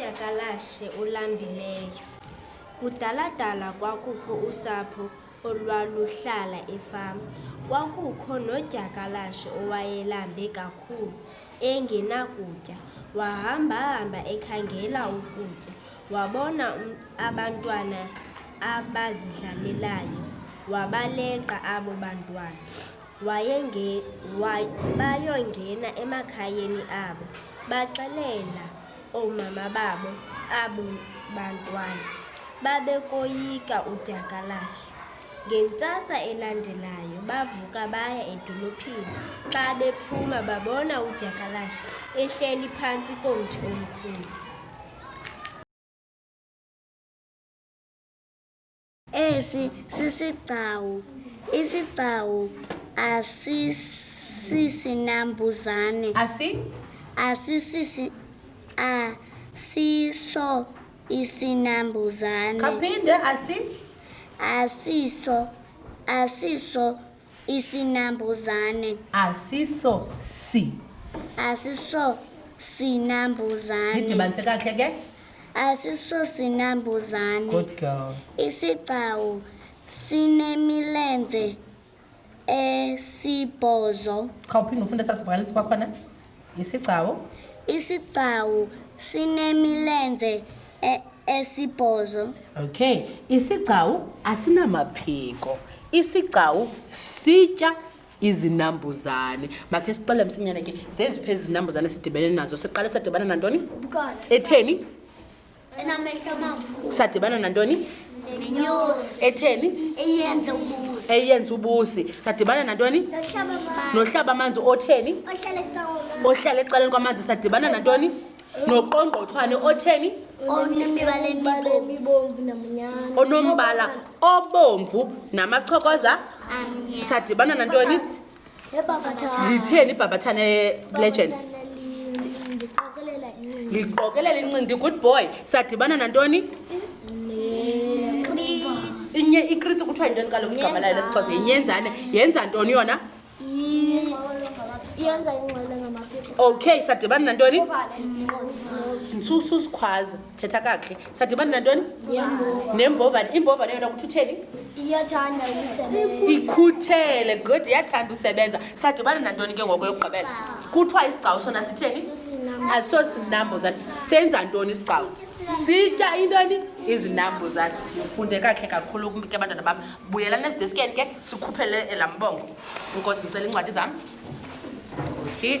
udyakalashe olambileyo. Kudaladala kwakukho usapho olwaluhlala efama. Kwakukho nodyakalashe owayelambe kakhulu, engenakutya. Wahambahamba ekhangela ukutya, wabona abantwana abazidlalelayo, wabaleqa abo bantwana. Wayenge, way, bayongena emakhayeni abo, baxelela Oomama babo abo bantwana babekoyika udyakalashe. Ngentsasa elandelayo bavuka baya edolophini. Xa bephuma babona udyakalashe ehleli phantsi komthi omkhulu. Esi sisigcawu. Isigcawu asisisinambuzane. Asi? Asisisi asiso isinambuzane. Kaphinde asi? Asiso asiso isinambuzane asiso si asiso sinambuzane nidibanise kakhe ke asiso sinambuzane good girl isigcawu sinemilenze esibhozo khawuphinde ufunda sasivakalisi kwakhona Isigcawu. Isigcawu sinemilenze e, esibhozo. Okay. Isigcawu asinamaphiko. Isigcawu sitya izinambuzane. Makhe sixele msinyane ke zeziphi ezi zinambuzane sidibene nazo. Siqale sadibana nantoni? Etheni? usadibana nantoni etheni eyenza ubusi sadibana nantoni nohlaba amanzi otheni ohlala ecaleni kwamanzi sadibana nantoni noqongqothwane otheni onombala obomvu namachokoza sadibana nantoni litheni ibhabhathane legend liqokelela incindi good boy sadibana nantoni inye ikritsi kuthiwa yintoni kaloku igama layo lesixhosa yinyenzane yenza ntoni yona yenza ingxele ngamaphepha okay sadibana nantoni nsusu sikhwaza thetha kakuhle sadibana nantoni nembovane imbovane yona kuthutheni iyathanda ukusebenza ikhuthele good iyathanda usebenza sadibana nantoni ke ngoko yokugqibela kuthiwa isigcawu sona sitheni asosinambuzane senza ntoni isigcawu sitya intoni izinambuzane ufunde kakhe kakhulu ke abantwana bam buyela nezideskeni ke sikhuphele elambongo inkosi ndicela iincwadi zam nkosi